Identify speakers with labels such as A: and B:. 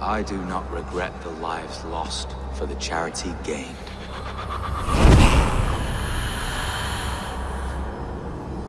A: I do not regret the lives lost for the charity gain.